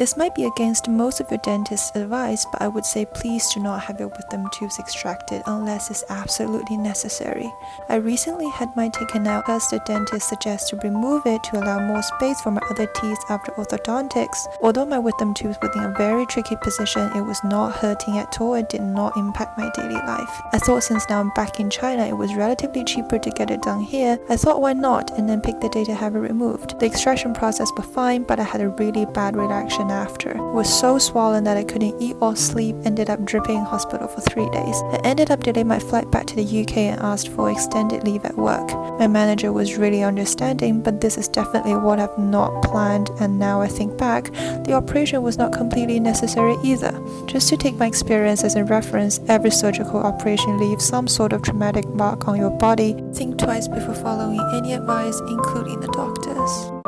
This might be against most of your dentist's advice, but I would say please do not have your wisdom tooth extracted unless it's absolutely necessary. I recently had mine taken out because the dentist suggests to remove it to allow more space for my other teeth after orthodontics. Although my wisdom tooth was in a very tricky position, it was not hurting at all and did not impact my daily life. I thought since now I'm back in China, it was relatively cheaper to get it done here. I thought why not and then pick the day to have it removed. The extraction process was fine, but I had a really bad reaction after. It was so swollen that I couldn't eat or sleep, ended up dripping in hospital for three days. I ended up delaying my flight back to the UK and asked for extended leave at work. My manager was really understanding, but this is definitely what I've not planned and now I think back, the operation was not completely necessary either. Just to take my experience as a reference, every surgical operation leaves some sort of traumatic mark on your body. Think twice before following any advice, including the doctor's.